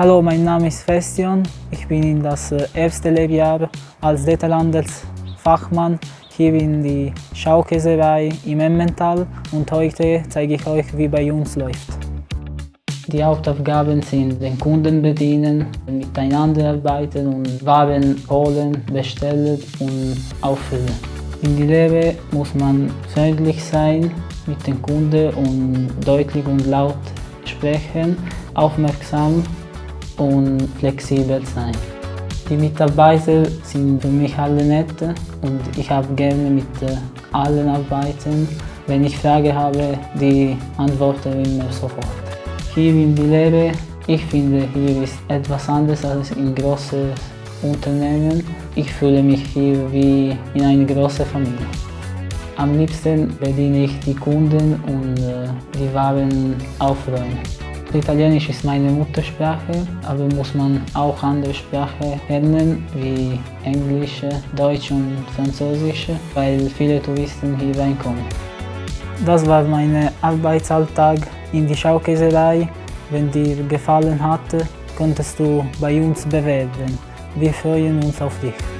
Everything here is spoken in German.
Hallo, mein Name ist Festion. Ich bin in das äh, erste Lebensjahr als Detailhandelsfachmann hier in die Schaukäserei im Emmental und heute zeige ich euch, wie bei uns läuft. Die Hauptaufgaben sind den Kunden bedienen, miteinander arbeiten und Waren holen, bestellen und auffüllen. In die Lehre muss man freundlich sein mit den Kunden und deutlich und laut sprechen, aufmerksam und flexibel sein. Die Mitarbeiter sind für mich alle nett und ich habe gerne mit allen arbeiten. Wenn ich Frage habe, die antworte immer sofort. Hier in die Lehre, ich finde, hier ist etwas anderes als in großen Unternehmen. Ich fühle mich hier wie in einer großen Familie. Am liebsten bediene ich die Kunden und äh, die Waren aufräumen. Italienisch ist meine Muttersprache, aber muss man auch andere Sprachen lernen, wie Englisch, Deutsch und Französisch, weil viele Touristen hier reinkommen. Das war mein Arbeitsalltag in die Schaukäserei. Wenn dir gefallen hat, könntest du bei uns bewerben. Wir freuen uns auf dich.